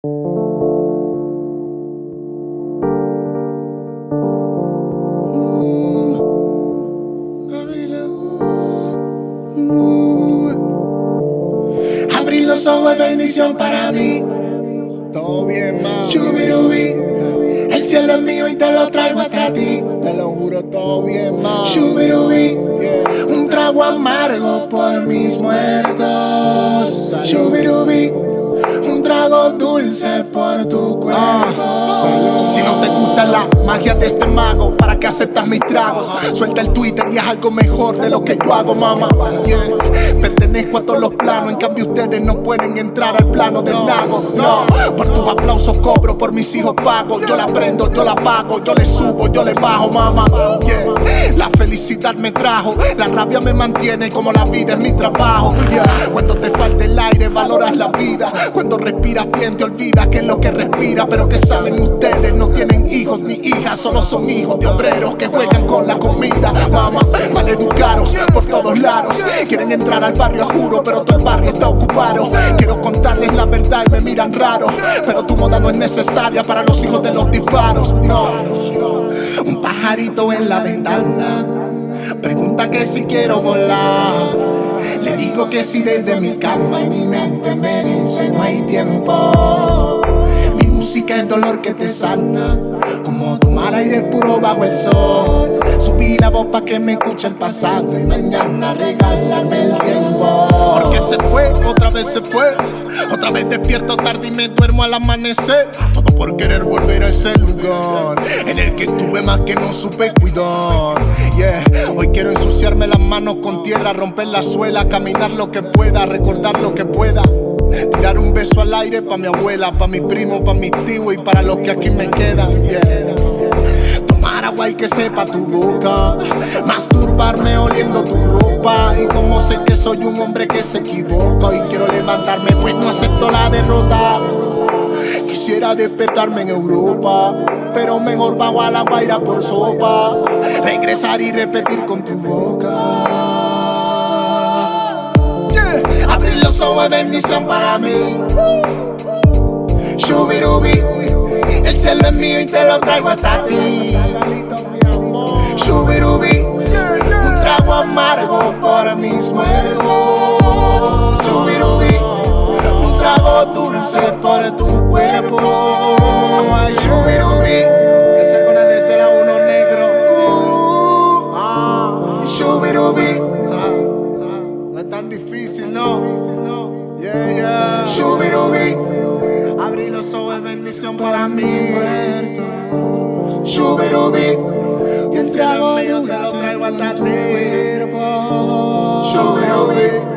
Abrir los ojos es bendición para mí. Todo bien, mami. Shubirubi. El cielo es mío y te lo traigo hasta ti. Te lo juro, todo bien, mami. Shubirubi. Yeah. Un trago amargo por mis muertos. Shubirubi. Un trago dulce por tu cuerpo. salud. Si no te gusta la magia de este mago, ¿para qué aceptas mis tragos? Suelta el Twitter y es algo mejor de lo que yo hago, mamá. Pertenezco a todos los planos, en cambio ustedes no pueden entrar al plano del lago. No, por tus aplausos cobro, por mis hijos pago. Yo la prendo, yo la pago, yo le subo, yo le bajo, mamá. La felicidad me trajo, la rabia me mantiene como la vida es mi trabajo. Cuando te falta el aire, valoras la vida. Cuando respiras bien, te olvidas que es lo que respira. Pero que saben ustedes, no tienen hijos ni hijas, solo son hijos de obreros que juegan con la comida. Mamá, maleducados por todos lados. Quieren entrar al barrio, juro, pero todo el barrio está ocupado. Quiero contarles la verdad y me miran raro. Pero tu moda no es necesaria para los hijos de los disparos. No. Un pajarito en la ventana pregunta que si quiero volar. Le digo que si desde mi cama y mi mente me dice no hay tiempo. Música es dolor que te sana, como tomar aire puro bajo el sol. Subí la voz pa' que me escuche el pasado y mañana regalarme el tiempo. Porque se fue, otra vez se fue. Otra vez despierto tarde y me duermo al amanecer. Todo por querer volver a ese lugar en el que estuve más que no supe cuidar. Yeah, hoy quiero ensuciarme las manos con tierra, romper la suela, caminar lo que pueda, recordar lo que pueda. Tirar un beso al aire pa' mi abuela, pa' mi primo, pa' mi tío y para los que aquí me quedan. Yeah. Tomar agua y que sepa tu boca. Masturbarme oliendo tu ropa. Y como sé que soy un hombre que se equivoca. Y quiero levantarme, pues no acepto la derrota. Quisiera despertarme en Europa. Pero mejor bajo a la guaira por sopa. Regresar y repetir con tu boca. Los ojos es bendición para mí. Shubirubi. El cielo es mío y te lo traigo hasta ti. Shubirubi. Un trago amargo por mis muertos. Shubirubi. Un trago dulce por tu cuerpo. Shubirubi. Esa con de ser a uno negro. Ah, Shubirubi. Shubirubi. Abrir los ojos bendición para mí. Shubirubi. Y el cielo mío te lo traigo hasta ti. Shubirubi.